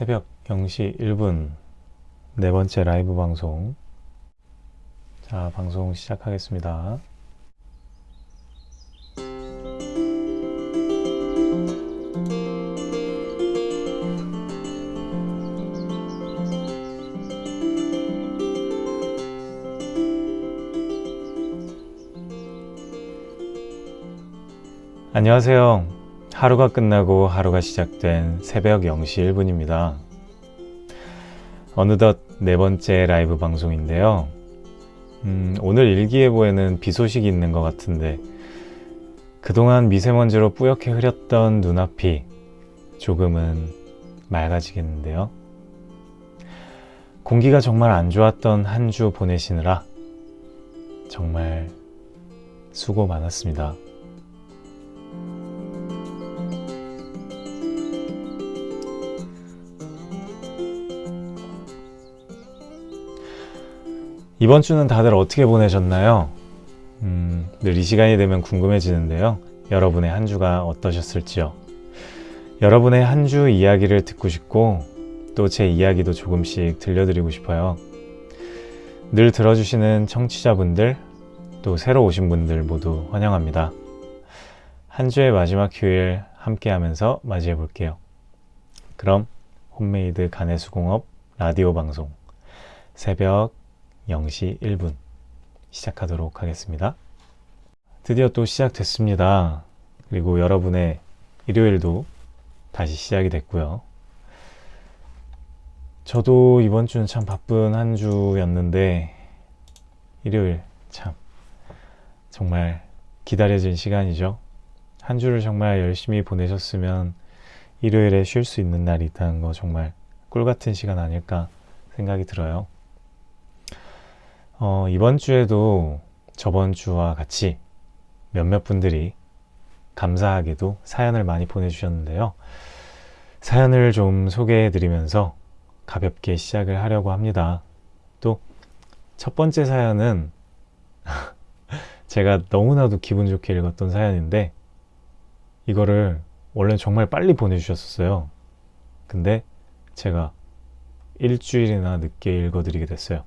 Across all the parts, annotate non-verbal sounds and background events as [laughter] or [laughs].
새벽 0시 1분 네 번째 라이브 방송. 자 방송 시작하겠습니다. 안녕하세요 하루가 끝나고 하루가 시작된 새벽 0시 1분입니다. 어느덧 네 번째 라이브 방송인데요. 음, 오늘 일기예보에는 비 소식이 있는 것 같은데 그동안 미세먼지로 뿌옇게 흐렸던 눈앞이 조금은 맑아지겠는데요. 공기가 정말 안 좋았던 한 주 보내시느라 정말 수고 많았습니다 이번 주는 다들 어떻게 보내셨나요? 음, 늘 이 시간이 되면 궁금해지는데요. 여러분의 한 주가 어떠셨을지요? 여러분의 한 주 이야기를 듣고 싶고 또 제 이야기도 조금씩 들려드리고 싶어요. 늘 들어주시는 청취자분들 또 새로 오신 분들 모두 환영합니다. 한 주의 마지막 휴일 함께 하면서 맞이해 볼게요. 그럼 홈메이드 간해수공업 라디오 방송 새벽 0시 1분 시작하도록 하겠습니다. 드디어 또 시작됐습니다. 그리고 여러분의 일요일도 다시 시작이 됐고요. 저도 이번 주는 참 바쁜 한 주였는데 일요일 참 정말 기다려진 시간이죠. 한 주를 정말 열심히 보내셨으면 일요일에 쉴 수 있는 날이 있다는 거 정말 꿀 같은 시간 아닐까 생각이 들어요. 어, 이번 주에도 저번 주와 같이 몇몇 분들이 감사하게도 사연을 많이 보내주셨는데요. 사연을 좀 소개해 드리면서 가볍게 시작을 하려고 합니다. 또 첫 번째 사연은 [laughs] 제가 너무나도 기분 좋게 읽었던 사연인데 이거를 원래 정말 빨리 보내주셨었어요. 근데 제가 일주일이나 늦게 읽어드리게 됐어요.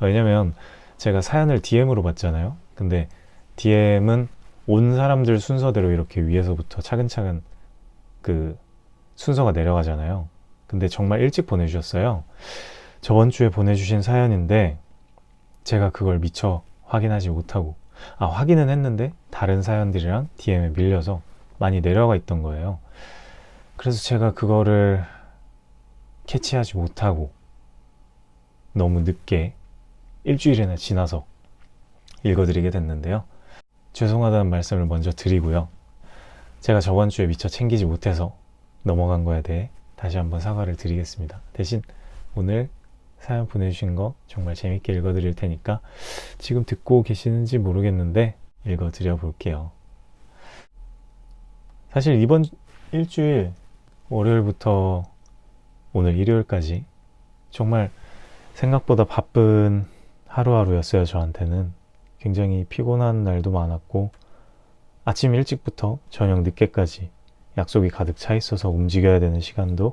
왜냐면 제가 사연을 DM으로 받잖아요. 근데 DM은 온 사람들 순서대로 이렇게 위에서부터 차근차근 그 순서가 내려가잖아요. 근데 정말 일찍 보내주셨어요. 저번 주에 보내주신 사연인데 제가 그걸 미처 확인하지 못하고 아 확인은 했는데 다른 사연들이랑 DM에 밀려서 많이 내려가 있던 거예요. 그래서 제가 그거를 캐치하지 못하고 너무 늦게 일주일이나 지나서 읽어드리게 됐는데요. 죄송하다는 말씀을 먼저 드리고요. 제가 저번 주에 미처 챙기지 못해서 넘어간 거에 대해 다시 한번 사과를 드리겠습니다. 대신 오늘 사연 보내주신 거 정말 재밌게 읽어드릴 테니까 지금 듣고 계시는지 모르겠는데 읽어드려 볼게요. 사실 이번 일주일 월요일부터 오늘 일요일까지 정말 생각보다 바쁜 하루하루였어요 저한테는. 굉장히 피곤한 날도 많았고 아침 일찍부터 저녁 늦게까지 약속이 가득 차 있어서 움직여야 되는 시간도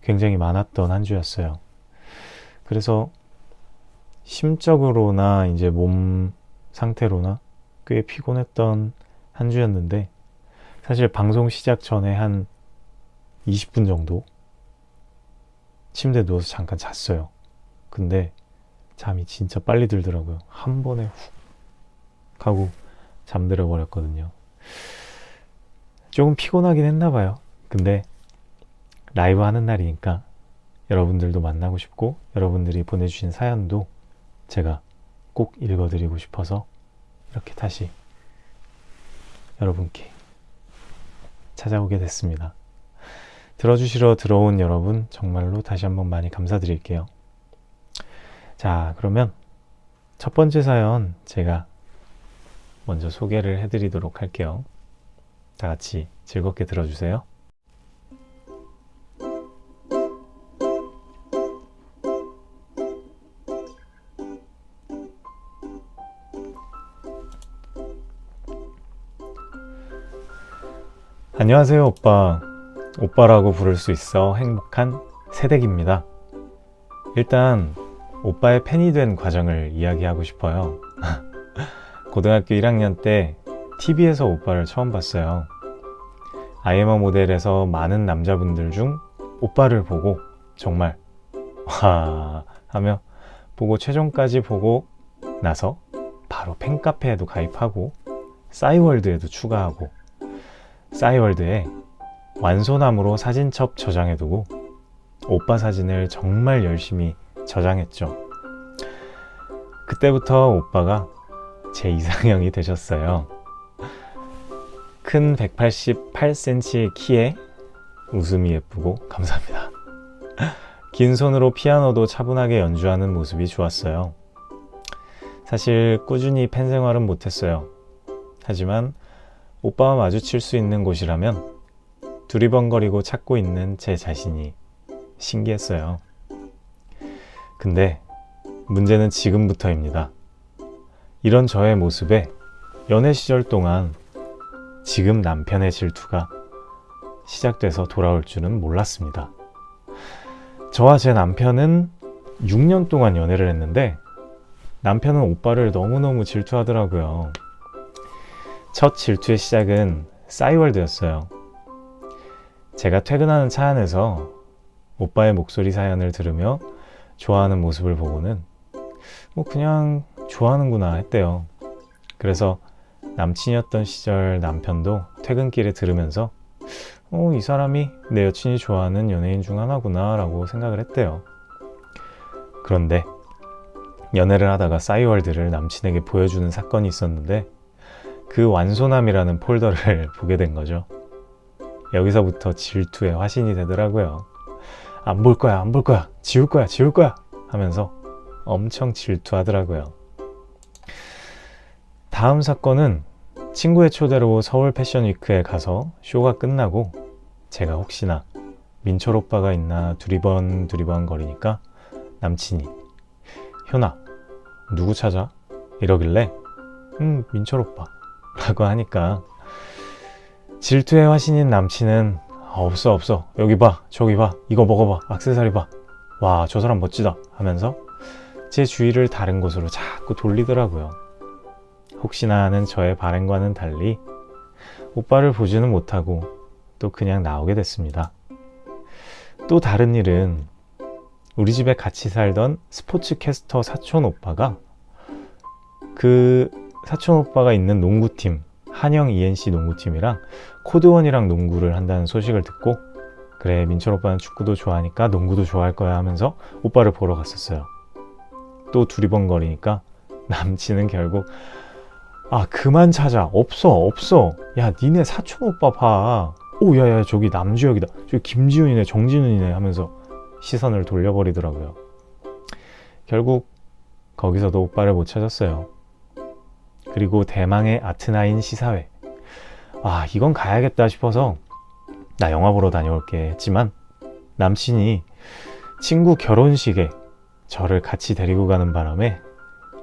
굉장히 많았던 한 주였어요. 그래서 심적으로나 이제 몸 상태로나 꽤 피곤했던 한 주였는데 사실 방송 시작 전에 한 20분 정도 침대에 누워서 잠깐 잤어요. 근데 잠이 진짜 빨리 들더라고요. 한 번에 훅 하고 잠들어 버렸거든요. 조금 피곤하긴 했나 봐요. 근데 라이브 하는 날이니까 여러분들도 만나고 싶고 여러분들이 보내주신 사연도 제가 꼭 읽어드리고 싶어서 이렇게 다시 여러분께 찾아오게 됐습니다. 들어주시러 들어온 여러분 정말로 다시 한번 많이 감사드릴게요. 자 그러면 첫 번째 사연 제가 먼저 소개를 해드리도록 할게요. 다 같이 즐겁게 들어주세요. 안녕하세요 오빠 오빠라고 부를 수 있어 행복한 새댁입니다. 일단 오빠의 팬이 된 과정을 이야기하고 싶어요. [laughs] 고등학교 1학년 때 TV에서 오빠를 처음 봤어요. 아이엠어 모델에서 많은 남자분들 중 오빠를 보고 정말 와 하며 보고 최종까지 보고 나서 바로 팬카페에도 가입하고 싸이월드에도 추가하고 싸이월드에 완소남으로 사진첩 저장해두고 오빠 사진을 정말 열심히 저장했죠. 그때부터 오빠가 제 이상형이 되셨어요. 큰 188cm의 키에 웃음이 예쁘고 감사합니다. 긴 손으로 피아노도 차분하게 연주하는 모습이 좋았어요. 사실 꾸준히 팬 생활은 못했어요. 하지만 오빠와 마주칠 수 있는 곳이라면 두리번거리고 찾고 있는 제 자신이 신기했어요. 근데 문제는 지금부터입니다. 이런 저의 모습에 연애 시절 동안 지금 남편의 질투가 시작돼서 돌아올 줄은 몰랐습니다. 저와 제 남편은 6년 동안 연애를 했는데 남편은 오빠를 너무너무 질투하더라고요. 첫 질투의 시작은 싸이월드였어요. 제가 퇴근하는 차 안에서 오빠의 목소리 사연을 들으며 좋아하는 모습을 보고는 뭐 그냥 좋아하는구나 했대요. 그래서 남친이었던 시절 남편도 퇴근길에 들으면서 어, 이 사람이 내 여친이 좋아하는 연예인 중 하나구나 라고 생각을 했대요. 그런데 연애를 하다가 싸이월드를 남친에게 보여주는 사건이 있었는데 그 완소남이라는 폴더를 [laughs] 보게 된 거죠. 여기서부터 질투의 화신이 되더라고요. 안 볼 거야, 안 볼 거야, 지울 거야, 지울 거야 하면서 엄청 질투하더라고요. 다음 사건은 친구의 초대로 서울 패션위크에 가서 쇼가 끝나고 제가 혹시나 민철 오빠가 있나 두리번 두리번 거리니까 남친이 현아 누구 찾아? 이러길래 음 민철 오빠 라고 하니까 질투의 화신인 남친은 없어 없어. 여기 봐 저기 봐. 이거 먹어봐. 악세사리 봐와 저 사람 멋지다. 하면서 제 주위를 다른 곳으로 자꾸 돌리더라고요. 혹시나 하는 저의 발행과는 달리 오빠를 보지는 못하고 또 그냥 나오게 됐습니다. 또 다른 일은 우리 집에 같이 살던 스포츠 캐스터 사촌 오빠가 그 사촌 오빠가 있는 농구팀 한영 ENC 농구팀이랑 코드원이랑 농구를 한다는 소식을 듣고 그래 민철 오빠는 축구도 좋아하니까 농구도 좋아할 거야 하면서 오빠를 보러 갔었어요. 또 두리번거리니까 남친은 결국 아 그만 찾아 없어 없어 야 니네 사촌 오빠 봐. 오 야야 저기 남주혁이다. 저기 김지훈이네 정진훈이네 하면서 시선을 돌려버리더라고요. 결국 거기서도 오빠를 못 찾았어요. 그리고 대망의 아트나인 시사회. 아, 이건 가야겠다 싶어서 나 영화 보러 다녀올게 했지만 남친이 친구 결혼식에 저를 같이 데리고 가는 바람에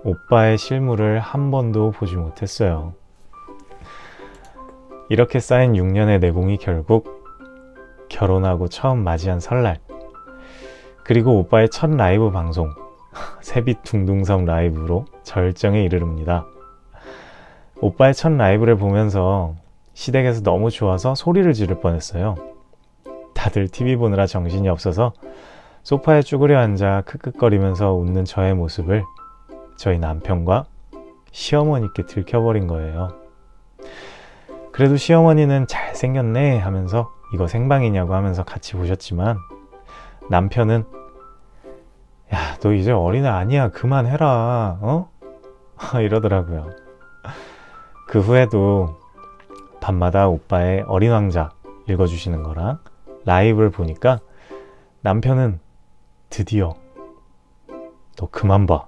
오빠의 실물을 한 번도 보지 못했어요. 이렇게 쌓인 6년의 내공이 결국 결혼하고 처음 맞이한 설날 그리고 오빠의 첫 라이브 방송 [laughs] 새빛 둥둥섬 라이브로 절정에 이르릅니다. 오빠의 첫 라이브를 보면서 시댁에서 너무 좋아서 소리를 지를 뻔했어요. 다들 TV 보느라 정신이 없어서 소파에 쭈그려 앉아 크크거리면서 웃는 저의 모습을 저희 남편과 시어머니께 들켜버린 거예요. 그래도 시어머니는 잘생겼네 하면서 이거 생방이냐고 하면서 같이 보셨지만 남편은 야, 너 이제 어린애 아니야. 그만해라. 어? [laughs] 이러더라고요. 그 후에도 밤마다 오빠의 어린 왕자 읽어주시는 거랑 라이브를 보니까 남편은 드디어 너 그만 봐.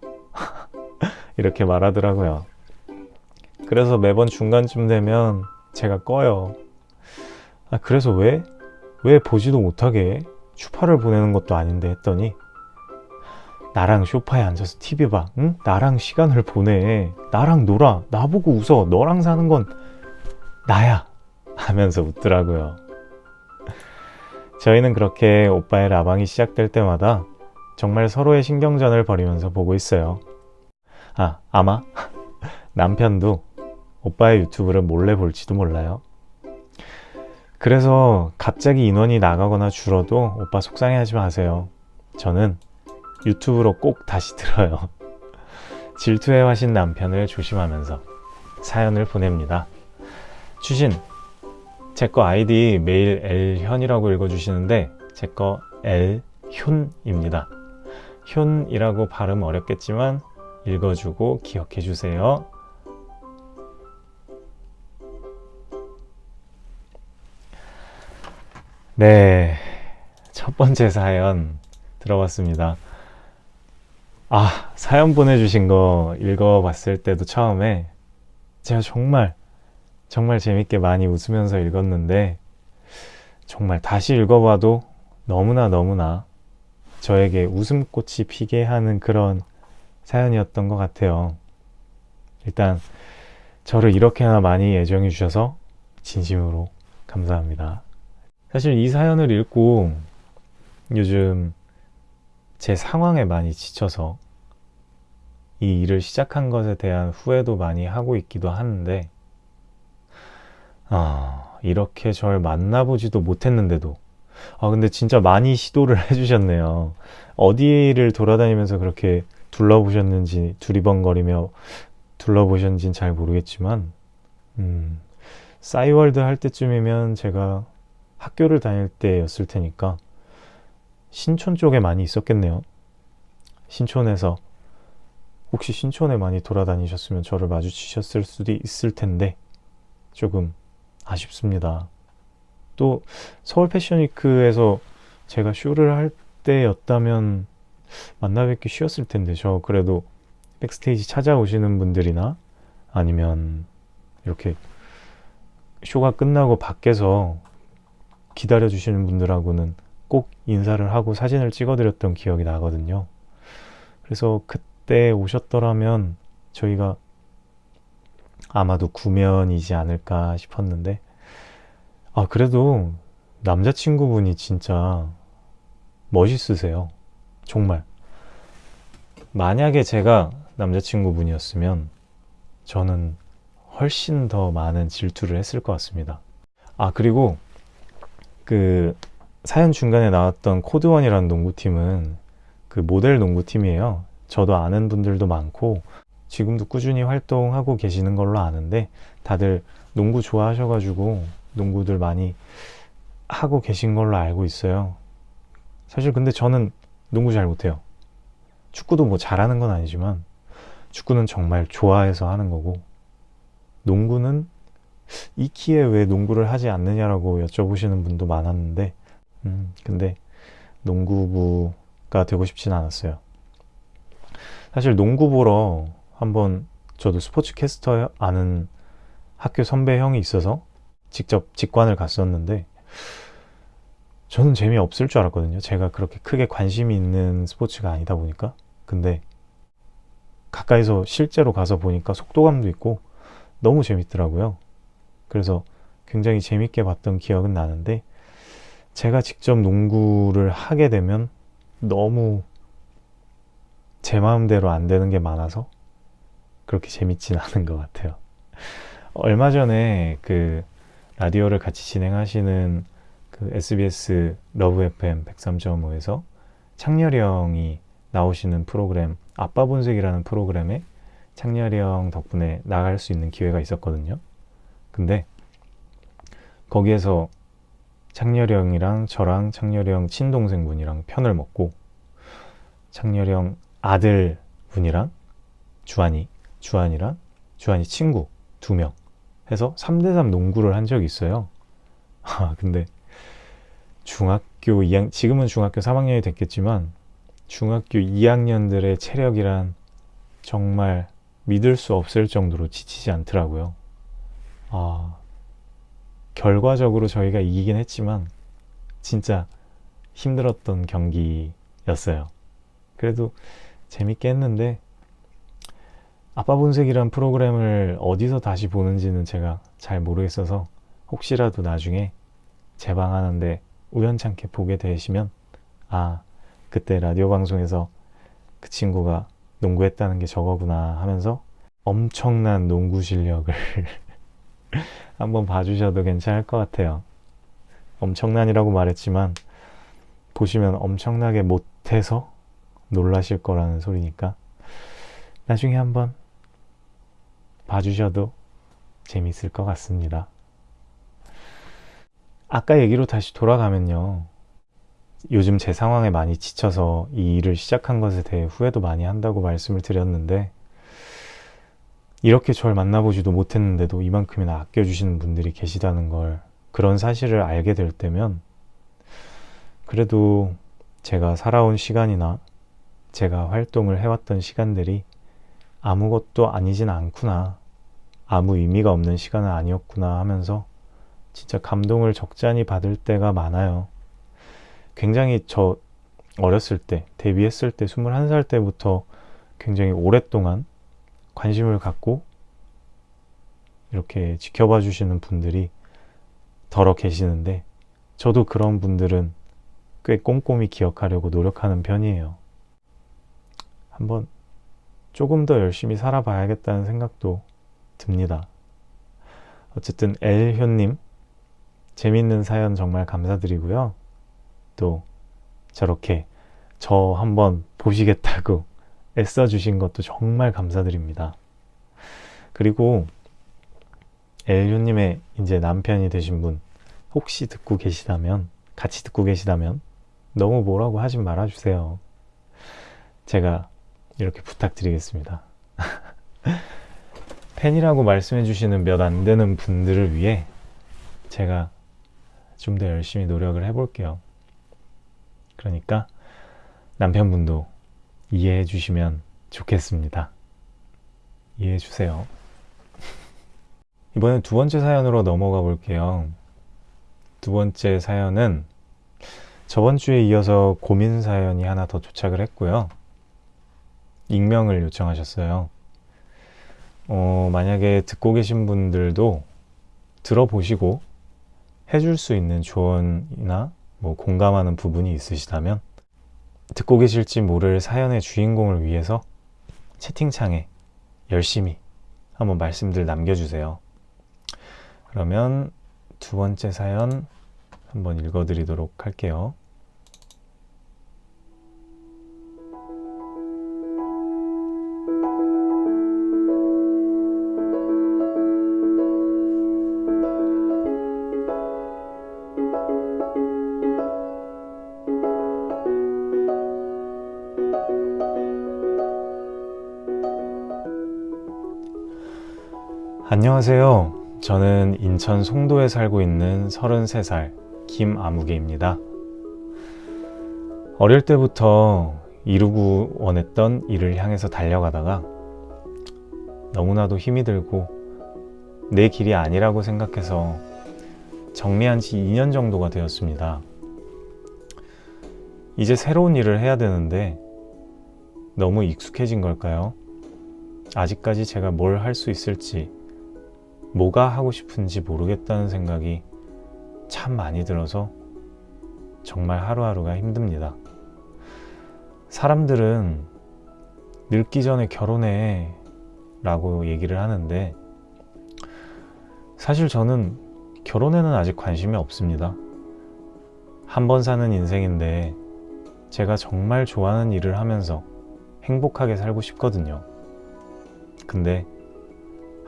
[laughs] 이렇게 말하더라고요. 그래서 매번 중간쯤 되면 제가 꺼요. 아, 그래서 왜? 왜 보지도 못하게 추파를 보내는 것도 아닌데 했더니 나랑 쇼파에 앉아서 TV 봐. 응? 나랑 시간을 보내. 나랑 놀아. 나보고 웃어. 너랑 사는 건 나야. 하면서 웃더라고요. 저희는 그렇게 오빠의 라방이 시작될 때마다 정말 서로의 신경전을 벌이면서 보고 있어요. 아, 아마 [laughs] 남편도 오빠의 유튜브를 몰래 볼지도 몰라요. 그래서 갑자기 인원이 나가거나 줄어도 오빠 속상해하지 마세요. 저는 유튜브로 꼭 다시 들어요. 질투에 화신 남편을 조심하면서 사연을 보냅니다. 추신, 제 거 아이디 매일 엘현이라고 읽어주시는데 제 거 엘현입니다. 현이라고 발음 어렵겠지만 읽어주고 기억해주세요. 네, 첫 번째 사연 들어봤습니다. 아, 사연 보내주신 거 읽어봤을 때도 처음에 제가 정말 정말 재밌게 많이 웃으면서 읽었는데 정말 다시 읽어봐도 너무나 너무나 저에게 웃음꽃이 피게 하는 그런 사연이었던 것 같아요. 일단 저를 이렇게나 많이 애정해 주셔서 진심으로 감사합니다. 사실 이 사연을 읽고 요즘 제 상황에 많이 지쳐서 이 일을 시작한 것에 대한 후회도 많이 하고 있기도 하는데 아 이렇게 절 만나보지도 못했는데도. 아 근데 진짜 많이 시도를 [laughs] 해주셨네요. 어디를 돌아다니면서 그렇게 둘러보셨는지 두리번거리며 둘러보셨는지는 잘 모르겠지만 음, 싸이월드 할 때쯤이면 제가 학교를 다닐 때였을 테니까 신촌 쪽에 많이 있었겠네요. 신촌에서 혹시 신촌에 많이 돌아다니셨으면 저를 마주치셨을 수도 있을 텐데 조금 아쉽습니다. 또 서울 패션위크에서 제가 쇼를 할 때였다면 만나 뵙기 쉬웠을 텐데 저 그래도 백스테이지 찾아오시는 분들이나 아니면 이렇게 쇼가 끝나고 밖에서 기다려 주시는 분들하고는 꼭 인사를 하고 사진을 찍어 드렸던 기억이 나거든요. 그래서 그때 오셨더라면 저희가 아마도 구면이지 않을까 싶었는데 아 그래도 남자친구분이 진짜 멋있으세요. 정말. 만약에 제가 남자친구분이었으면 저는 훨씬 더 많은 질투를 했을 것 같습니다. 아 그리고 그 사연 중간에 나왔던 코드원이라는 농구팀은 그 모델 농구팀이에요. 저도 아는 분들도 많고 지금도 꾸준히 활동하고 계시는 걸로 아는데 다들 농구 좋아하셔가지고 농구들 많이 하고 계신 걸로 알고 있어요. 사실 근데 저는 농구 잘 못해요. 축구도 뭐 잘하는 건 아니지만 축구는 정말 좋아해서 하는 거고 농구는 이 키에 왜 농구를 하지 않느냐라고 여쭤보시는 분도 많았는데 음, 근데 농구부가 되고 싶진 않았어요. 사실 농구 보러 한번 저도 스포츠 캐스터 아는 학교 선배 형이 있어서 직접 직관을 갔었는데 저는 재미없을 줄 알았거든요. 제가 그렇게 크게 관심이 있는 스포츠가 아니다 보니까. 근데 가까이서 실제로 가서 보니까 속도감도 있고 너무 재밌더라고요. 그래서 굉장히 재밌게 봤던 기억은 나는데 제가 직접 농구를 하게 되면 너무 제 마음대로 안 되는 게 많아서 그렇게 재밌진 않은 것 같아요. [laughs] 얼마 전에 그 라디오를 같이 진행하시는 그 SBS Love FM 103.5에서 창렬이 형이 나오시는 프로그램 아빠 본색이라는 프로그램에 창렬이 형 덕분에 나갈 수 있는 기회가 있었거든요. 근데 거기에서 창렬이 형이랑 저랑 창렬이 형 친동생분이랑 편을 먹고 창렬이 형 아들분이랑 주한이 주한이랑 주한이 친구 두 명 해서 3대3 농구를 한 적이 있어요. 아 근데 중학교 2학 지금은 중학교 3학년이 됐겠지만 중학교 2학년들의 체력이란 정말 믿을 수 없을 정도로 지치지 않더라고요. 아 결과적으로 저희가 이기긴 했지만 진짜 힘들었던 경기였어요. 그래도 재밌게 했는데 아빠 본색이란 프로그램을 어디서 다시 보는지는 제가 잘 모르겠어서 혹시라도 나중에 재방하는데 우연찮게 보게 되시면 아 그때 라디오 방송에서 그 친구가 농구했다는 게 저거구나 하면서 엄청난 농구 실력을 [laughs] 한번 봐주셔도 괜찮을 것 같아요. 엄청난이라고 말했지만 보시면 엄청나게 못해서 놀라실 거라는 소리니까 나중에 한번 봐주셔도 재밌을 것 같습니다. 아까 얘기로 다시 돌아가면요. 요즘 제 상황에 많이 지쳐서 이 일을 시작한 것에 대해 후회도 많이 한다고 말씀을 드렸는데 이렇게 절 만나보지도 못했는데도 이만큼이나 아껴주시는 분들이 계시다는 걸 그런 사실을 알게 될 때면 그래도 제가 살아온 시간이나 제가 활동을 해왔던 시간들이 아무것도 아니진 않구나 아무 의미가 없는 시간은 아니었구나 하면서 진짜 감동을 적잖이 받을 때가 많아요. 굉장히 저 어렸을 때, 데뷔했을 때 21살 때부터 굉장히 오랫동안 관심을 갖고 이렇게 지켜봐 주시는 분들이 덜어 계시는데 저도 그런 분들은 꽤 꼼꼼히 기억하려고 노력하는 편이에요. 한번 조금 더 열심히 살아봐야겠다는 생각도 듭니다. 어쨌든 엘효님 재밌는 사연 정말 감사드리고요. 또 저렇게 저 한번 보시겠다고 애써 주신 것도 정말 감사드립니다. 그리고 엘효님의 이제 남편이 되신 분 혹시 듣고 계시다면 같이 듣고 계시다면 너무 뭐라고 하지 말아주세요. 제가 이렇게 부탁드리겠습니다. [laughs] 팬이라고 말씀해 주시는 몇 안 되는 분들을 위해 제가 좀 더 열심히 노력을 해볼게요. 그러니까 남편분도 이해해 주시면 좋겠습니다. 이해해 주세요. 이번엔 두 번째 사연으로 넘어가 볼게요. 두 번째 사연은 저번 주에 이어서 고민 사연이 하나 더 도착을 했고요. 익명을 요청하셨어요. 어, 만약에 듣고 계신 분들도 들어보시고 해줄 수 있는 조언이나 뭐 공감하는 부분이 있으시다면 듣고 계실지 모를 사연의 주인공을 위해서 채팅창에 열심히 한번 말씀들 남겨주세요. 그러면 두 번째 사연 한번 읽어드리도록 할게요. 안녕하세요. 저는 인천 송도에 살고 있는 33살 김아무개입니다. 어릴 때부터 이루고 원했던 일을 향해서 달려가다가 너무나도 힘이 들고 내 길이 아니라고 생각해서 정리한 지 2년 정도가 되었습니다. 이제 새로운 일을 해야 되는데 너무 익숙해진 걸까요? 아직까지 제가 뭘 할 수 있을지 뭐가 하고 싶은지 모르겠다는 생각이 참 많이 들어서 정말 하루하루가 힘듭니다. 사람들은 늙기 전에 결혼해 라고 얘기를 하는데 사실 저는 결혼에는 아직 관심이 없습니다. 한 번 사는 인생인데 제가 정말 좋아하는 일을 하면서 행복하게 살고 싶거든요. 근데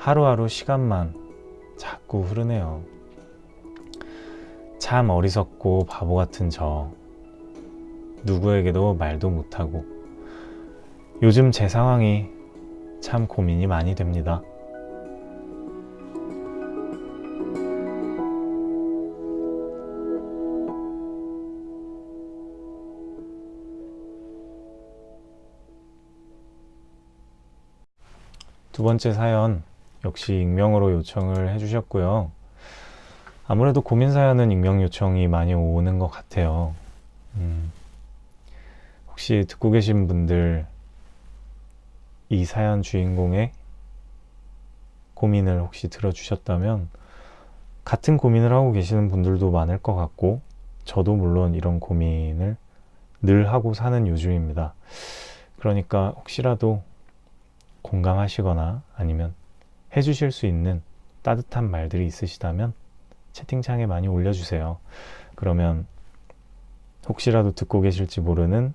하루하루 시간만 자꾸 흐르네요. 참 어리석고 바보 같은 저. 누구에게도 말도 못하고 요즘 제 상황이 참 고민이 많이 됩니다. 두 번째 사연 역시 익명으로 요청을 해주셨고요. 아무래도 고민 사연은 익명 요청이 많이 오는 것 같아요. 음, 혹시 듣고 계신 분들 이 사연 주인공의 고민을 혹시 들어주셨다면 같은 고민을 하고 계시는 분들도 많을 것 같고 저도 물론 이런 고민을 늘 하고 사는 요즘입니다. 그러니까 혹시라도 공감하시거나 아니면 해주실 수 있는 따뜻한 말들이 있으시다면 채팅창에 많이 올려주세요. 그러면 혹시라도 듣고 계실지 모르는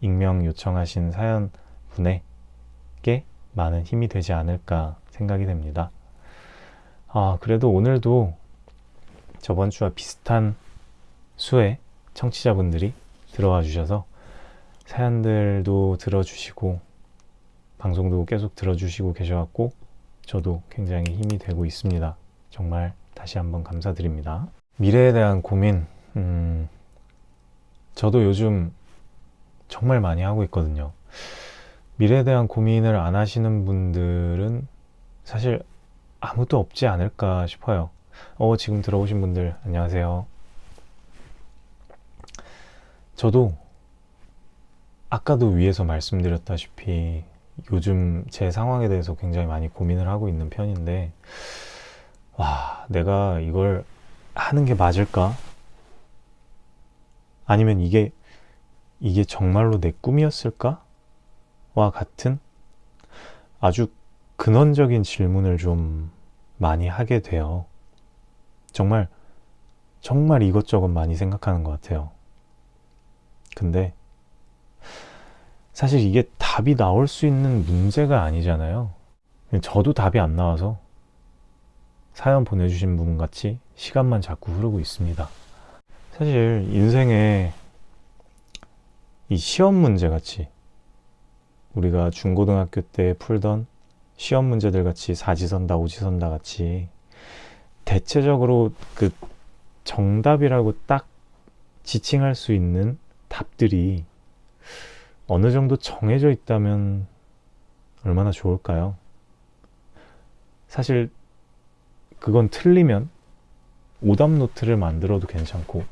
익명 요청하신 사연 분에게 많은 힘이 되지 않을까 생각이 됩니다. 아, 그래도 오늘도 저번 주와 비슷한 수의 청취자분들이 들어와 주셔서 사연들도 들어주시고 방송도 계속 들어주시고 계셔갖고 저도 굉장히 힘이 되고 있습니다. 정말 다시 한번 감사드립니다. 미래에 대한 고민, 음, 저도 요즘 정말 많이 하고 있거든요. 미래에 대한 고민을 안 하시는 분들은 사실 아무도 없지 않을까 싶어요. 어, 지금 들어오신 분들, 안녕하세요. 저도 아까도 위에서 말씀드렸다시피 요즘 제 상황에 대해서 굉장히 많이 고민을 하고 있는 편인데, 와, 내가 이걸 하는 게 맞을까? 아니면 이게, 이게 정말로 내 꿈이었을까? 와 같은 아주 근원적인 질문을 좀 많이 하게 돼요. 정말, 정말 이것저것 많이 생각하는 것 같아요. 근데, 사실 이게 답이 나올 수 있는 문제가 아니잖아요. 저도 답이 안 나와서 사연 보내주신 분 같이 시간만 자꾸 흐르고 있습니다. 사실 인생에 이 시험 문제 같이 우리가 중고등학교 때 풀던 시험 문제들 같이 사지선다 오지선다 같이 대체적으로 그 정답이라고 딱 지칭할 수 있는 답들이 어느 정도 정해져 있다면 얼마나 좋을까요? 사실 그건 틀리면 오답 노트를 만들어도 괜찮고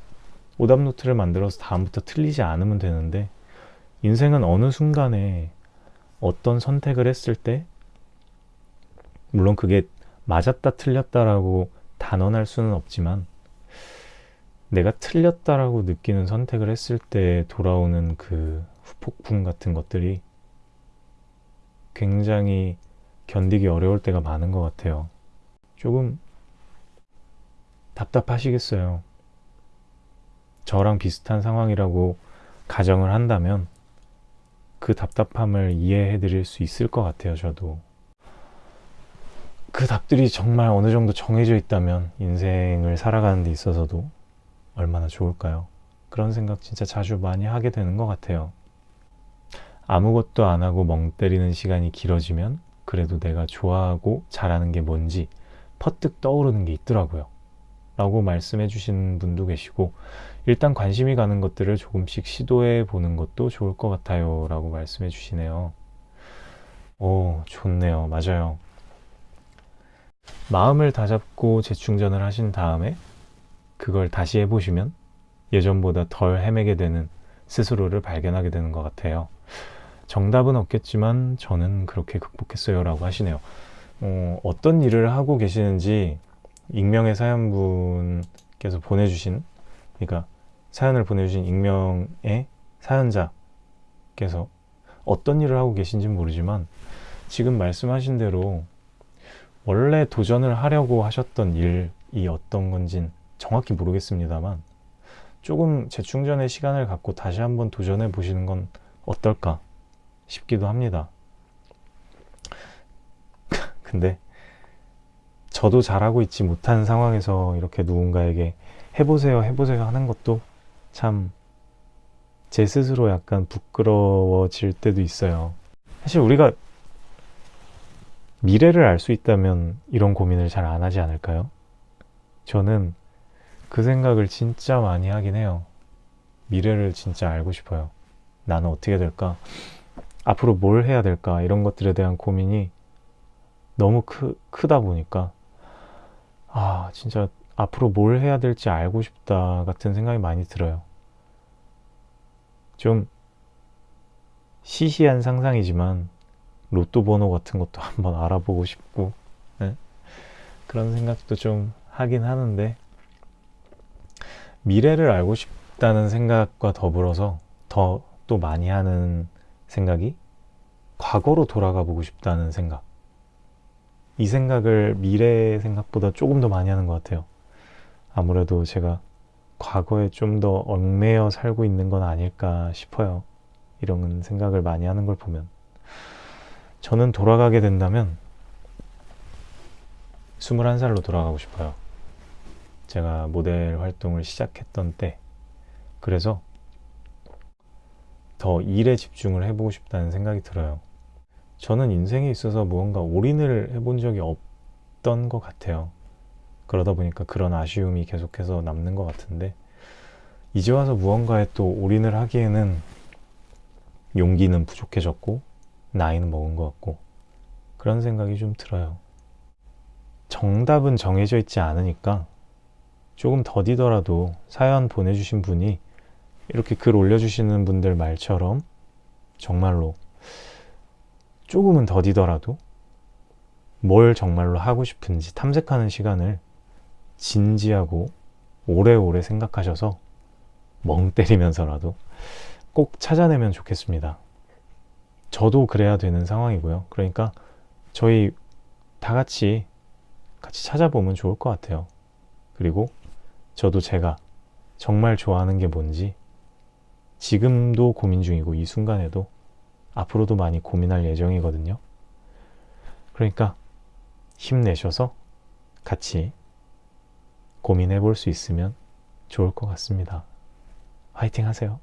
오답 노트를 만들어서 다음부터 틀리지 않으면 되는데 인생은 어느 순간에 어떤 선택을 했을 때 물론 그게 맞았다 틀렸다라고 단언할 수는 없지만 내가 틀렸다라고 느끼는 선택을 했을 때 돌아오는 그 후폭풍 같은 것들이 굉장히 견디기 어려울 때가 많은 것 같아요. 조금 답답하시겠어요. 저랑 비슷한 상황이라고 가정을 한다면 그 답답함을 이해해 드릴 수 있을 것 같아요, 저도. 그 답들이 정말 어느 정도 정해져 있다면 인생을 살아가는 데 있어서도 얼마나 좋을까요? 그런 생각 진짜 자주 많이 하게 되는 것 같아요. 아무것도 안 하고 멍 때리는 시간이 길어지면 그래도 내가 좋아하고 잘하는 게 뭔지 퍼뜩 떠오르는 게 있더라고요. 라고 말씀해 주신 분도 계시고 일단 관심이 가는 것들을 조금씩 시도해 보는 것도 좋을 것 같아요 라고 말씀해 주시네요 오 좋네요 맞아요 마음을 다잡고 재충전을 하신 다음에 그걸 다시 해보시면 예전보다 덜 헤매게 되는 스스로를 발견하게 되는 것 같아요. 정답은 없겠지만 저는 그렇게 극복했어요 라고 하시네요. 어, 어떤 일을 하고 계시는지 익명의 사연분께서 보내주신 그러니까 사연을 보내주신 익명의 사연자께서 어떤 일을 하고 계신지 모르지만 지금 말씀하신 대로 원래 도전을 하려고 하셨던 일이 어떤 건진 정확히 모르겠습니다만 조금 재충전의 시간을 갖고 다시 한번 도전해 보시는 건 어떨까 싶기도 합니다. [laughs] 근데 저도 잘하고 있지 못한 상황에서 이렇게 누군가에게 해보세요, 해보세요 하는 것도 참 제 스스로 약간 부끄러워질 때도 있어요. 사실 우리가 미래를 알 수 있다면 이런 고민을 잘 안 하지 않을까요? 저는 그 생각을 진짜 많이 하긴 해요. 미래를 진짜 알고 싶어요. 나는 어떻게 될까? 앞으로 뭘 해야 될까? 이런 것들에 대한 고민이 너무 크, 크다 보니까 아 진짜 앞으로 뭘 해야 될지 알고 싶다 같은 생각이 많이 들어요. 좀 시시한 상상이지만 로또 번호 같은 것도 [laughs] 한번 알아보고 싶고 네? 그런 생각도 좀 하긴 하는데 미래를 알고 싶다는 생각과 더불어서 더 또 많이 하는 생각이 과거로 돌아가 보고 싶다는 생각. 이 생각을 미래 생각보다 조금 더 많이 하는 것 같아요. 아무래도 제가 과거에 좀 더 얽매여 살고 있는 건 아닐까 싶어요. 이런 생각을 많이 하는 걸 보면. 저는 돌아가게 된다면 21살로 돌아가고 싶어요. 제가 모델 활동을 시작했던 때. 그래서 더 일에 집중을 해보고 싶다는 생각이 들어요. 저는 인생에 있어서 무언가 올인을 해본 적이 없던 것 같아요. 그러다 보니까 그런 아쉬움이 계속해서 남는 것 같은데, 이제 와서 무언가에 또 올인을 하기에는 용기는 부족해졌고, 나이는 먹은 것 같고, 그런 생각이 좀 들어요. 정답은 정해져 있지 않으니까 조금 더디더라도 사연 보내주신 분이 이렇게 글 올려주시는 분들 말처럼 정말로 조금은 더디더라도 뭘 정말로 하고 싶은지 탐색하는 시간을 진지하고 오래오래 생각하셔서 멍 때리면서라도 꼭 찾아내면 좋겠습니다. 저도 그래야 되는 상황이고요. 그러니까 저희 다 같이 같이 찾아보면 좋을 것 같아요. 그리고 저도 제가 정말 좋아하는 게 뭔지 지금도 고민 중이고 이 순간에도 앞으로도 많이 고민할 예정이거든요. 그러니까 힘내셔서 같이 고민해 볼 수 있으면 좋을 것 같습니다. 화이팅 하세요.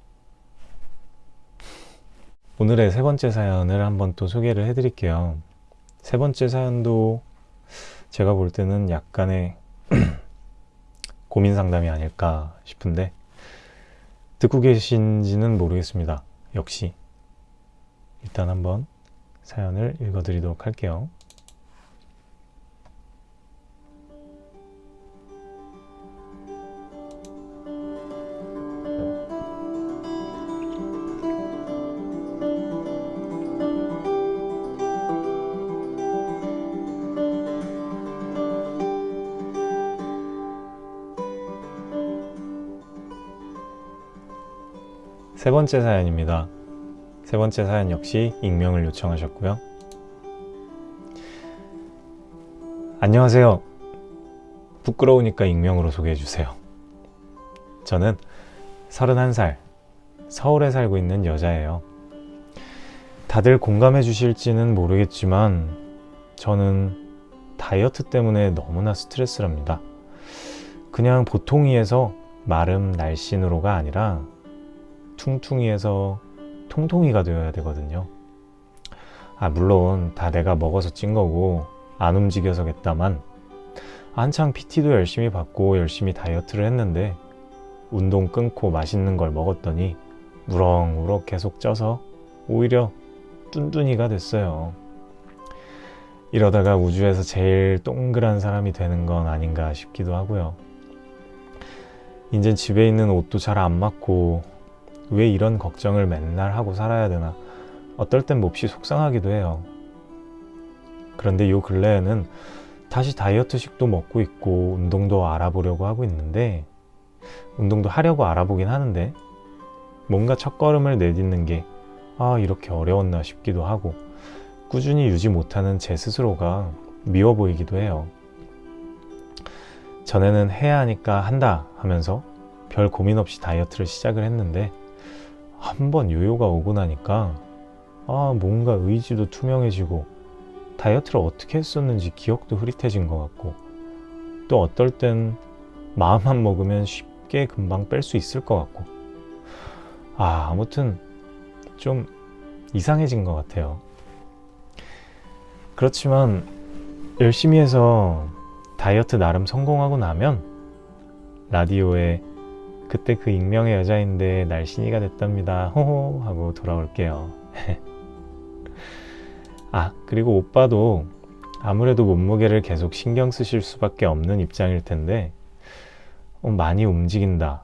오늘의 세 번째 사연을 한번 또 소개를 해 드릴게요. 세 번째 사연도 제가 볼 때는 약간의 [clears throat] 고민 상담이 아닐까 싶은데 듣고 계신지는 모르겠습니다. 역시 일단 한번 사연을 읽어드리도록 할게요. 세 번째 사연입니다. 세 번째 사연 역시 익명을 요청하셨고요. 안녕하세요. 부끄러우니까 익명으로 소개해 주세요. 저는 31살, 서울에 살고 있는 여자예요. 다들 공감해 주실지는 모르겠지만 저는 다이어트 때문에 너무나 스트레스랍니다. 그냥 보통이에서 마름 날씬으로가 아니라 퉁퉁이에서 통통이가 되어야 되거든요. 아, 물론 다 내가 먹어서 찐 거고 안 움직여서겠다만 한창 PT도 열심히 받고 열심히 다이어트를 했는데 운동 끊고 맛있는 걸 먹었더니 우렁우렁 계속 쪄서 오히려 뚠뚠이가 됐어요. 이러다가 우주에서 제일 동그란 사람이 되는 건 아닌가 싶기도 하고요. 이젠 집에 있는 옷도 잘 안 맞고 왜 이런 걱정을 맨날 하고 살아야 되나 어떨 땐 몹시 속상하기도 해요. 그런데 요 근래에는 다시 다이어트식도 먹고 있고 운동도 알아보려고 하고 있는데 운동도 하려고 알아보긴 하는데 뭔가 첫걸음을 내딛는 게 아, 이렇게 어려웠나 싶기도 하고 꾸준히 유지 못하는 제 스스로가 미워 보이기도 해요. 전에는 해야 하니까 한다 하면서 별 고민 없이 다이어트를 시작을 했는데 한번 요요가 오고 나니까 아 뭔가 의지도 투명해지고 다이어트를 어떻게 했었는지 기억도 흐릿해진 것 같고 또 어떨 땐 마음만 먹으면 쉽게 금방 뺄 수 있을 것 같고. 아 아무튼 좀 이상해진 것 같아요. 그렇지만 열심히 해서 다이어트 나름 성공하고 나면 라디오에 그때 그 익명의 여자인데 날씬이가 됐답니다. 호호 하고 돌아올게요. [laughs] 아 그리고 오빠도 아무래도 몸무게를 계속 신경 쓰실 수밖에 없는 입장일 텐데 어, 많이 움직인다,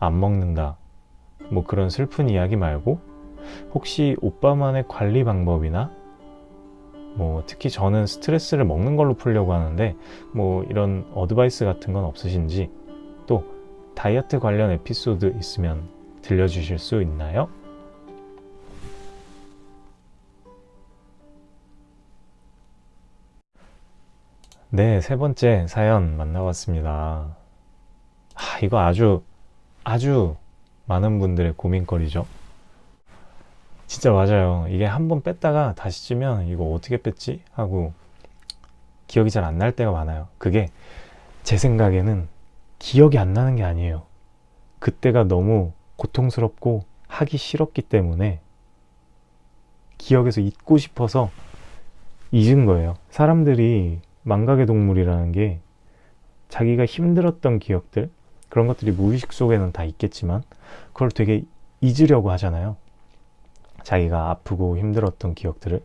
안 먹는다, 뭐 그런 슬픈 이야기 말고 혹시 오빠만의 관리 방법이나 뭐 특히 저는 스트레스를 먹는 걸로 풀려고 하는데 뭐 이런 어드바이스 같은 건 없으신지 또 다이어트 관련 에피소드 있으면 들려주실 수 있나요? 네, 세 번째 사연 만나봤습니다. 아, 이거 아주, 아주 많은 분들의 고민거리죠. 진짜 맞아요. 이게 한 번 뺐다가 다시 찌면 이거 어떻게 뺐지? 하고 기억이 잘 안 날 때가 많아요. 그게 제 생각에는 기억이 안 나는 게 아니에요. 그때가 너무 고통스럽고 하기 싫었기 때문에 기억에서 잊고 싶어서 잊은 거예요. 사람들이 망각의 동물이라는 게 자기가 힘들었던 기억들, 그런 것들이 무의식 속에는 다 있겠지만, 그걸 되게 잊으려고 하잖아요. 자기가 아프고 힘들었던 기억들을.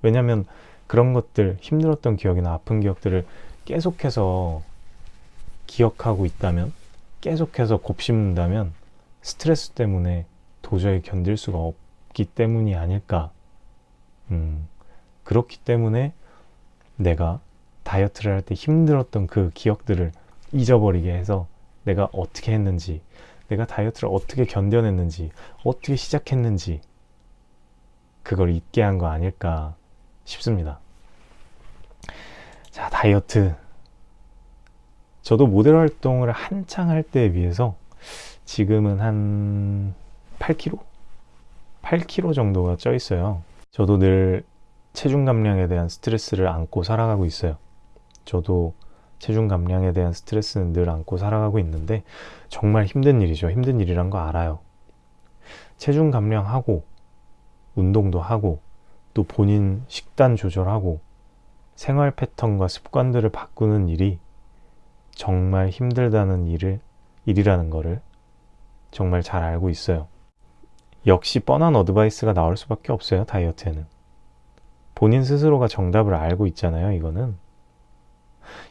왜냐면 그런 것들, 힘들었던 기억이나 아픈 기억들을 계속해서 기억하고 있다면, 계속해서 곱씹는다면, 스트레스 때문에 도저히 견딜 수가 없기 때문이 아닐까. 음, 그렇기 때문에 내가 다이어트를 할 때 힘들었던 그 기억들을 잊어버리게 해서 내가 어떻게 했는지, 내가 다이어트를 어떻게 견뎌냈는지, 어떻게 시작했는지, 그걸 잊게 한 거 아닐까 싶습니다. 자, 다이어트. 저도 모델 활동을 한창 할 때에 비해서 지금은 한 8kg? 8kg 정도가 쪄 있어요. 저도 늘 체중 감량에 대한 스트레스를 안고 살아가고 있어요. 저도 체중 감량에 대한 스트레스는 늘 안고 살아가고 있는데 정말 힘든 일이죠. 힘든 일이란 거 알아요. 체중 감량하고 운동도 하고 또 본인 식단 조절하고 생활 패턴과 습관들을 바꾸는 일이 정말 힘들다는 일을 일이라는 거를 정말 잘 알고 있어요. 역시 뻔한 advice가 나올 수밖에 없어요. 다이어트에는. 본인 스스로가 정답을 알고 있잖아요. 이거는.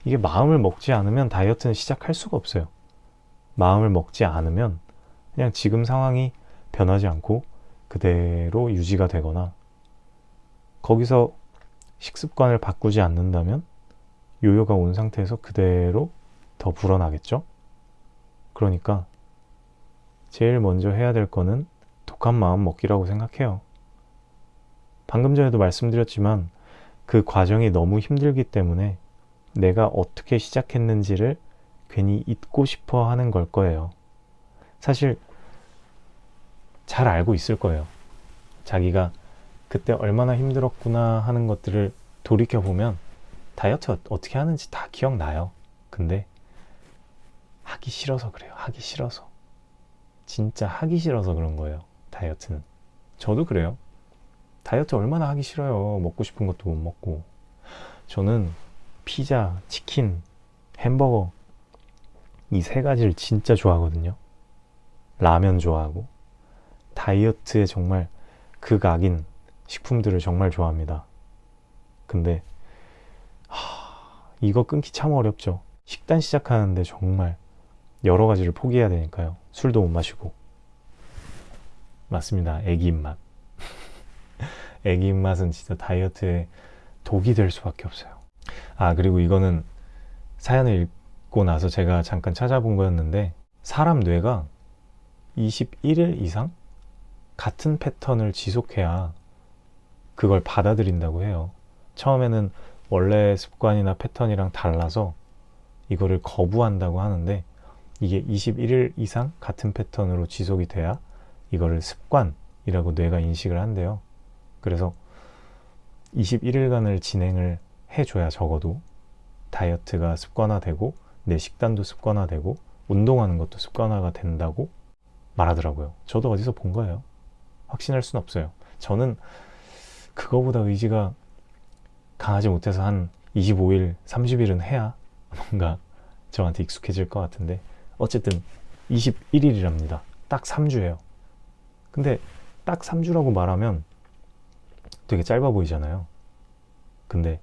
이게 마음을 먹지 않으면 다이어트는 시작할 수가 없어요. 마음을 먹지 않으면 그냥 지금 상황이 변하지 않고 그대로 유지가 되거나 거기서 식습관을 바꾸지 않는다면 요요가 온 상태에서 그대로 더 불어나겠죠? 그러니까 제일 먼저 해야 될 거는 독한 마음 먹기라고 생각해요. 방금 전에도 말씀드렸지만 그 과정이 너무 힘들기 때문에 내가 어떻게 시작했는지를 괜히 잊고 싶어 하는 걸 거예요. 사실 잘 알고 있을 거예요. 자기가 그때 얼마나 힘들었구나 하는 것들을 돌이켜보면 다이어트 어떻게 하는지 다 기억나요. 근데 하기 싫어서 그래요. 하기 싫어서. 진짜 하기 싫어서 그런 거예요. 다이어트는. 저도 그래요. 다이어트 얼마나 하기 싫어요. 먹고 싶은 것도 못 먹고. 저는 피자, 치킨, 햄버거 이 세 가지를 진짜 좋아하거든요. 라면 좋아하고 다이어트에 정말 극악인 식품들을 정말 좋아합니다. 근데 하, 이거 끊기 참 어렵죠. 식단 시작하는데 정말 여러 가지를 포기해야 되니까요. 술도 못 마시고. 맞습니다. 애기 입맛. [laughs] 애기 입맛은 진짜 다이어트에 독이 될 수밖에 없어요. 아, 그리고 이거는 사연을 읽고 나서 제가 잠깐 찾아본 거였는데, 사람 뇌가 21일 이상 같은 패턴을 지속해야 그걸 받아들인다고 해요. 처음에는 원래 습관이나 패턴이랑 달라서 이거를 거부한다고 하는데, 이게 21일 이상 같은 패턴으로 지속이 돼야 이거를 습관이라고 뇌가 인식을 한대요. 그래서 21일간을 진행을 해줘야 적어도 다이어트가 습관화되고 내 식단도 습관화되고 운동하는 것도 습관화가 된다고 말하더라고요. 저도 어디서 본 거예요. 확신할 수는 없어요. 저는 그거보다 의지가 강하지 못해서 한 25일, 30일은 해야 뭔가 저한테 익숙해질 것 같은데 어쨌든 21일이랍니다. 딱 3주예요. 근데 딱 3주라고 말하면 되게 짧아 보이잖아요. 근데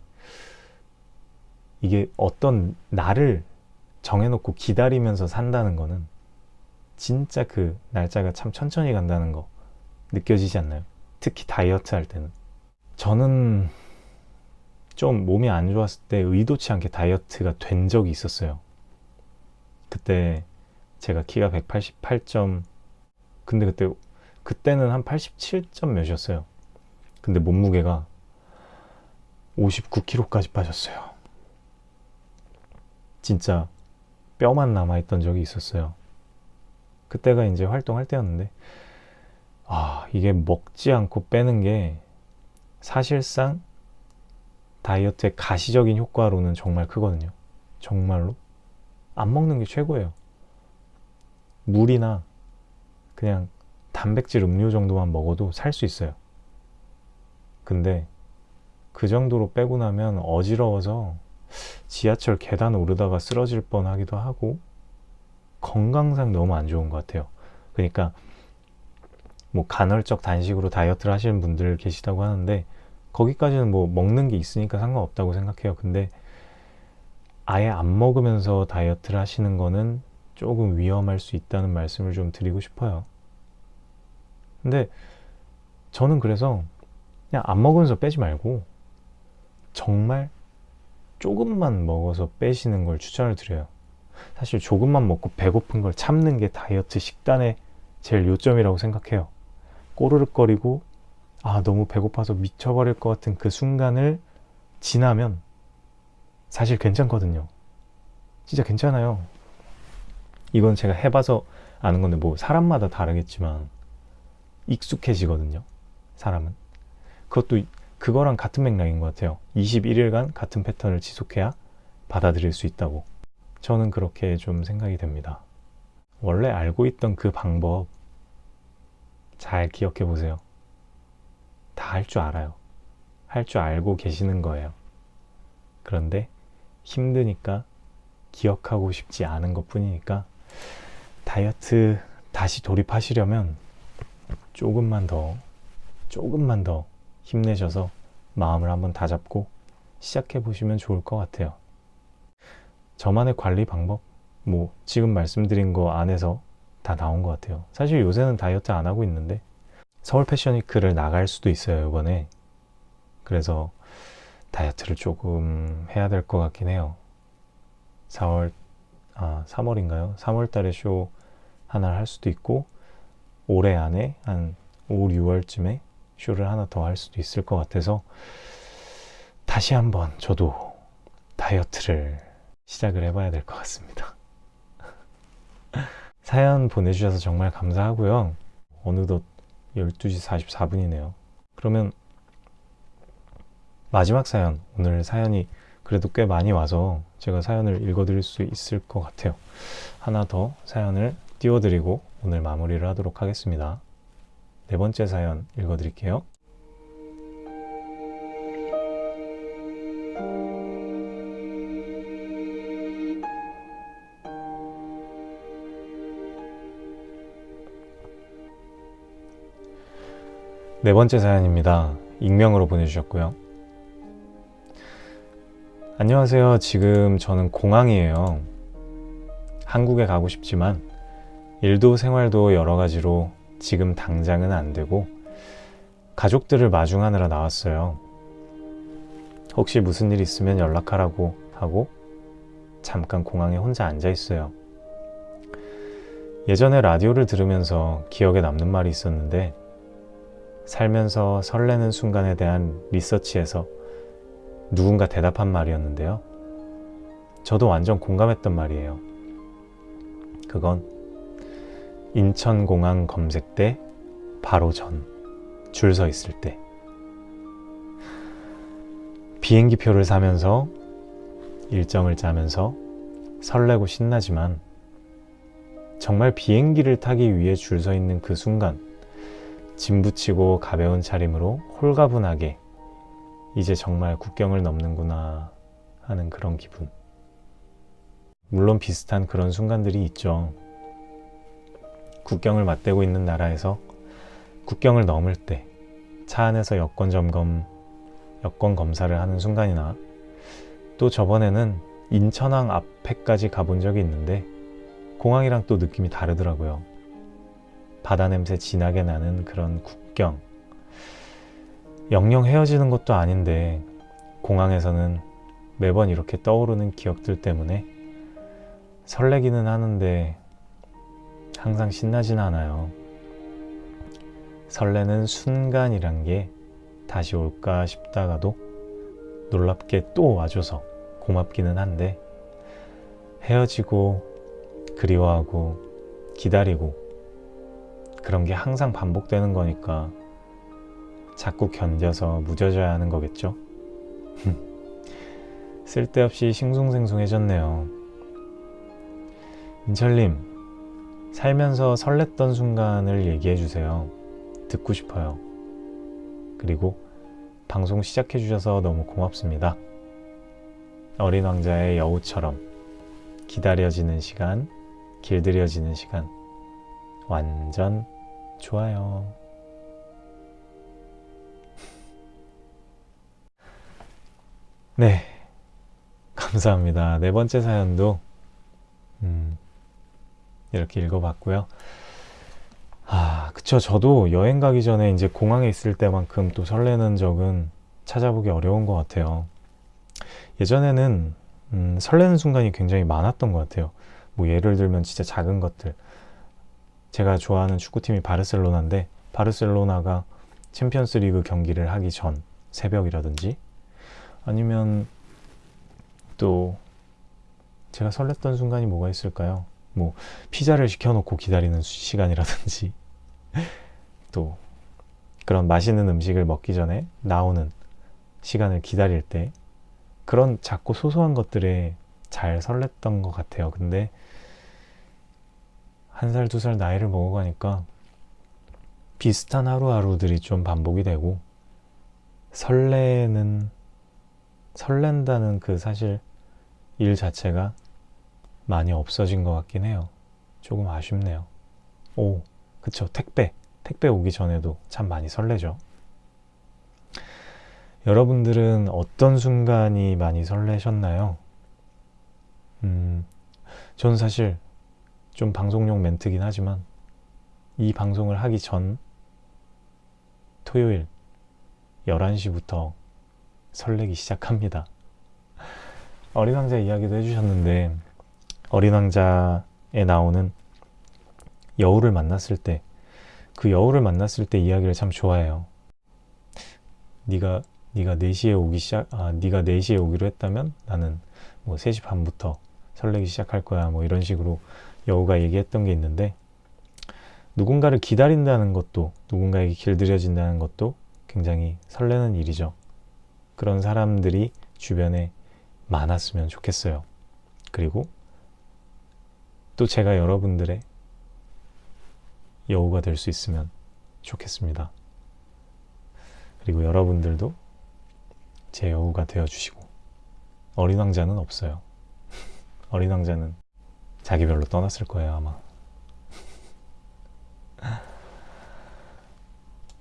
이게 어떤 날을 정해놓고 기다리면서 산다는 거는 진짜 그 날짜가 참 천천히 간다는 거 느껴지지 않나요? 특히 다이어트 할 때는. 저는 좀 몸이 안 좋았을 때 의도치 않게 다이어트가 된 적이 있었어요. 그때 제가 키가 188점 근데 그때 그때는 한 87점 몇이었어요. 근데 몸무게가 59kg까지 빠졌어요. 진짜 뼈만 남아있던 적이 있었어요. 그때가 이제 활동할 때였는데, 아, 이게 먹지 않고 빼는 게 사실상 다이어트의 가시적인 효과로는 정말 크거든요. 정말로. 안 먹는 게 최고예요. 물이나 그냥 단백질 음료 정도만 먹어도 살 수 있어요. 근데 그 정도로 빼고 나면 어지러워서 지하철 계단 오르다가 쓰러질 뻔 하기도 하고 건강상 너무 안 좋은 것 같아요. 그러니까 뭐 간헐적 단식으로 다이어트를 하시는 분들 계시다고 하는데 거기까지는 뭐 먹는 게 있으니까 상관없다고 생각해요. 근데 아예 안 먹으면서 다이어트를 하시는 거는 조금 위험할 수 있다는 말씀을 좀 드리고 싶어요. 근데 저는 그래서 그냥 안 먹으면서 빼지 말고 정말 조금만 먹어서 빼시는 걸 추천을 드려요. 사실 조금만 먹고 배고픈 걸 참는 게 다이어트 식단의 제일 요점이라고 생각해요. 꼬르륵거리고 아 너무 배고파서 미쳐버릴 것 같은 그 순간을 지나면 사실 괜찮거든요. 진짜 괜찮아요. 이건 제가 해봐서 아는 건데 뭐 사람마다 다르겠지만 익숙해지거든요. 사람은. 그것도 그거랑 같은 맥락인 것 같아요. 21일간 같은 패턴을 지속해야 받아들일 수 있다고. 저는 그렇게 좀 생각이 됩니다. 원래 알고 있던 그 방법 잘 기억해 보세요. 다 할 줄 알아요. 할 줄 알고 계시는 거예요. 그런데 힘드니까 기억하고 싶지 않은 것 뿐이니까 다이어트 다시 돌입하시려면 조금만 더, 조금만 더 힘내셔서 마음을 한번 다잡고 시작해 보시면 좋을 것 같아요. 저만의 관리 방법, 뭐 지금 말씀드린 거 안에서 다 나온 것 같아요. 사실 요새는 다이어트 안 하고 있는데 서울 패션위크를 나갈 수도 있어요, 이번에. 그래서 다이어트를 조금 해야 될 것 같긴 해요. 4월, 아, 3월인가요? 3월 달에 쇼 하나를 할 수도 있고, 올해 안에 한 5, 6월쯤에 쇼를 하나 더 할 수도 있을 것 같아서 다시 한번 저도 다이어트를 시작을 해봐야 될 것 같습니다. [laughs] 사연 보내주셔서 정말 감사하고요. 어느덧 12시 44분이네요. 그러면 마지막 사연, 오늘 사연이 그래도 꽤 많이 와서 제가 사연을 읽어드릴 수 있을 것 같아요. 하나 더 사연을 띄워드리고 오늘 마무리를 하도록 하겠습니다. 네 번째 사연 읽어드릴게요. 네 번째 사연입니다. 익명으로 보내주셨고요. 안녕하세요. 지금 저는 공항이에요. 한국에 가고 싶지만 일도 생활도 여러 가지로 지금 당장은 안 되고 가족들을 마중하느라 나왔어요. 혹시 무슨 일 있으면 연락하라고 하고 잠깐 공항에 혼자 앉아 있어요. 예전에 라디오를 들으면서 기억에 남는 말이 있었는데 살면서 설레는 순간에 대한 리서치에서 누군가 대답한 말이었는데요. 저도 완전 공감했던 말이에요. 그건 인천공항 검색대 바로 전 줄 서 있을 때 비행기 표를 사면서 일정을 짜면서 설레고 신나지만 정말 비행기를 타기 위해 줄 서 있는 그 순간 짐 붙이고 가벼운 차림으로 홀가분하게 이제 정말 국경을 넘는구나 하는 그런 기분. 물론 비슷한 그런 순간들이 있죠. 국경을 맞대고 있는 나라에서 국경을 넘을 때 차 안에서 여권 점검, 여권 검사를 하는 순간이나 또 저번에는 인천항 앞에까지 가본 적이 있는데 공항이랑 또 느낌이 다르더라고요. 바다 냄새 진하게 나는 그런 국경. 영영 헤어지는 것도 아닌데 공항에서는 매번 이렇게 떠오르는 기억들 때문에 설레기는 하는데 항상 신나진 않아요. 설레는 순간이란 게 다시 올까 싶다가도 놀랍게 또 와줘서 고맙기는 한데 헤어지고 그리워하고 기다리고 그런 게 항상 반복되는 거니까 자꾸 견뎌서 무뎌져야 하는 거겠죠? 쓸데없이 싱숭생숭해졌네요. 민철님, 살면서 설렜던 순간을 얘기해 주세요. 듣고 싶어요. 그리고 방송 시작해 주셔서 너무 고맙습니다. 어린 왕자의 여우처럼 기다려지는 시간, 길들여지는 시간, 완전 좋아요. 네, 감사합니다. 네 번째 사연도 음, 이렇게 읽어봤고요. 아, 그쵸. 저도 여행 가기 전에 이제 공항에 있을 때만큼 또 설레는 적은 찾아보기 어려운 것 같아요. 예전에는 음, 설레는 순간이 굉장히 많았던 것 같아요. 뭐 예를 들면 진짜 작은 것들. 제가 좋아하는 축구팀이 바르셀로나인데 바르셀로나가 챔피언스 리그 경기를 하기 전 새벽이라든지 아니면 또 제가 설렜던 순간이 뭐가 있을까요? 뭐 피자를 시켜놓고 기다리는 시간이라든지 [laughs] 또 그런 맛있는 음식을 먹기 전에 나오는 시간을 기다릴 때 그런 작고 소소한 것들에 잘 설렜던 것 같아요. 근데 한 살, 두 살 나이를 먹어가니까 비슷한 하루하루들이 좀 반복이 되고 설레는 설렌다는 그 사실 일 자체가 많이 없어진 것 같긴 해요. 조금 아쉽네요. 오, 그쵸. 택배. 택배 오기 전에도 참 많이 설레죠. 여러분들은 어떤 순간이 많이 설레셨나요? 음, 전 사실 좀 방송용 멘트긴 하지만 이 방송을 하기 전 토요일 11시부터 설레기 시작합니다. 어린 왕자 이야기도 해주셨는데 어린 왕자에 나오는 여우를 만났을 때 그 여우를 만났을 때 이야기를 참 좋아해요. 네가 네가 4시에 오기 시작 아 네가 4시에 오기로 했다면 나는 뭐 3시 반부터 설레기 시작할 거야. 뭐 이런 식으로 여우가 얘기했던 게 있는데 누군가를 기다린다는 것도 누군가에게 길들여진다는 것도 굉장히 설레는 일이죠. 그런 사람들이 주변에 많았으면 좋겠어요. 그리고 또 제가 여러분들의 여우가 될 수 있으면 좋겠습니다. 그리고 여러분들도 제 여우가 되어 주시고 어린 왕자는 없어요. [laughs] 어린 왕자는 자기 별로 떠났을 거예요, 아마. [laughs]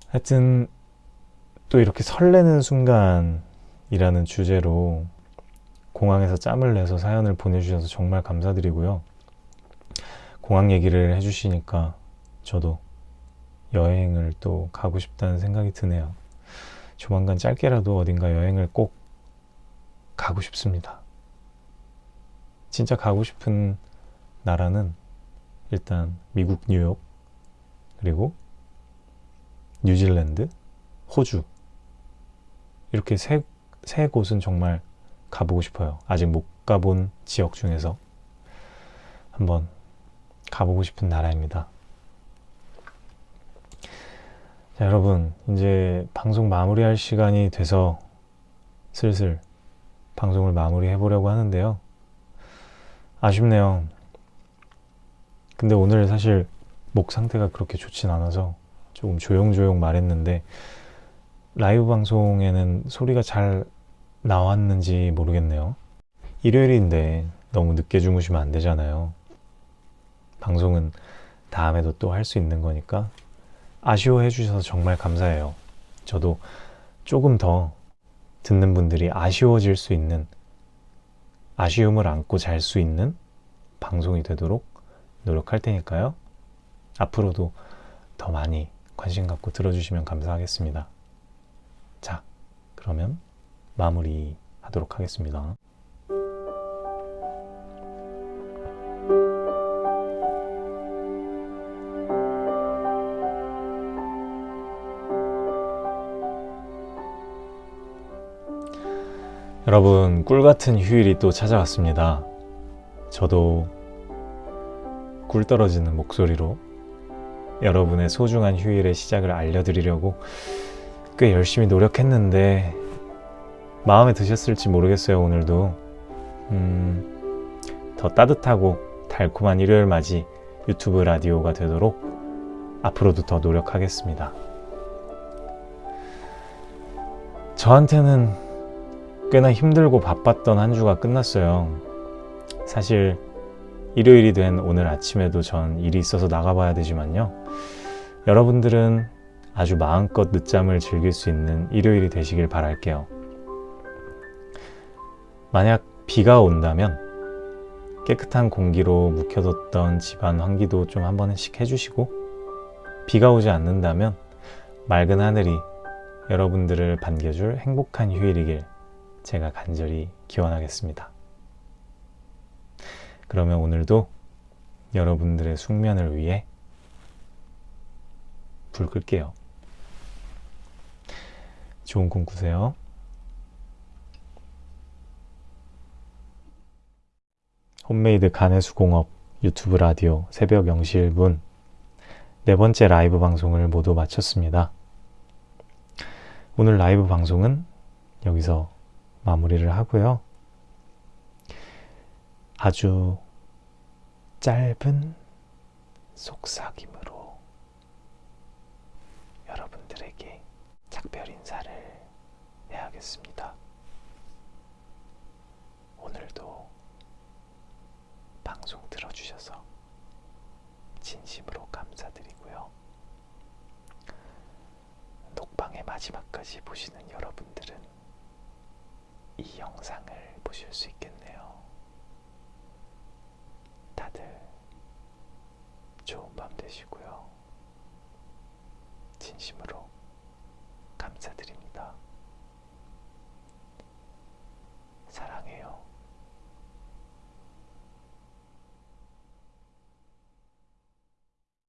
하여튼 또 이렇게 설레는 순간 이라는 주제로 공항에서 짬을 내서 사연을 보내주셔서 정말 감사드리고요. 공항 얘기를 해주시니까 저도 여행을 또 가고 싶다는 생각이 드네요. 조만간 짧게라도 어딘가 여행을 꼭 가고 싶습니다. 진짜 가고 싶은 나라는 일단 미국 뉴욕 그리고 뉴질랜드, 호주 이렇게 세, 세 곳은 정말 가보고 싶어요. 아직 못 가본 지역 중에서 한번 가보고 싶은 나라입니다. 자, 여러분, 이제 방송 마무리할 시간이 돼서 슬슬 방송을 마무리해 보려고 하는데요. 아쉽네요. 근데 오늘 사실 목 상태가 그렇게 좋진 않아서 조금 조용조용 말했는데 라이브 방송에는 소리가 잘 나왔는지 모르겠네요. 일요일인데 너무 늦게 주무시면 안 되잖아요. 방송은 다음에도 또 할 수 있는 거니까 아쉬워해 주셔서 정말 감사해요. 저도 조금 더 듣는 분들이 아쉬워질 수 있는 아쉬움을 안고 잘 수 있는 방송이 되도록 노력할 테니까요. 앞으로도 더 많이 관심 갖고 들어주시면 감사하겠습니다. 자, 그러면 마무리하도록 하겠습니다. 여러분 꿀같은 휴일이 또 찾아왔습니다. 저도 꿀 떨어지는 목소리로 여러분의 소중한 휴일의 시작을 알려드리려고 꽤 열심히 노력했는데 마음에 드셨을지 모르겠어요, 오늘도. 음, 더 따뜻하고 달콤한 일요일 맞이 유튜브 라디오가 되도록 앞으로도 더 노력하겠습니다. 저한테는 꽤나 힘들고 바빴던 한 주가 끝났어요. 사실 일요일이 된 오늘 아침에도 전 일이 있어서 나가봐야 되지만요. 여러분들은 아주 마음껏 늦잠을 즐길 수 있는 일요일이 되시길 바랄게요. 만약 비가 온다면 깨끗한 공기로 묵혀뒀던 집안 환기도 좀 한 번씩 해주시고 비가 오지 않는다면 맑은 하늘이 여러분들을 반겨줄 행복한 휴일이길 제가 간절히 기원하겠습니다. 그러면 오늘도 여러분들의 숙면을 위해 불 끌게요. 좋은 꿈 꾸세요. 홈메이드 간해수공업 유튜브 라디오 새벽 0시 1분 네 번째 라이브 방송을 모두 마쳤습니다. 오늘 라이브 방송은 여기서 마무리를 하고요. 아주 짧은 속삭임으로 여러분들에게 작별 인사를 해야겠습니다. 다시 보시는 여러분들은 이 영상을 보실 수 있겠네요. 다들 좋은 밤 되시고요. 진심으로 감사드립니다.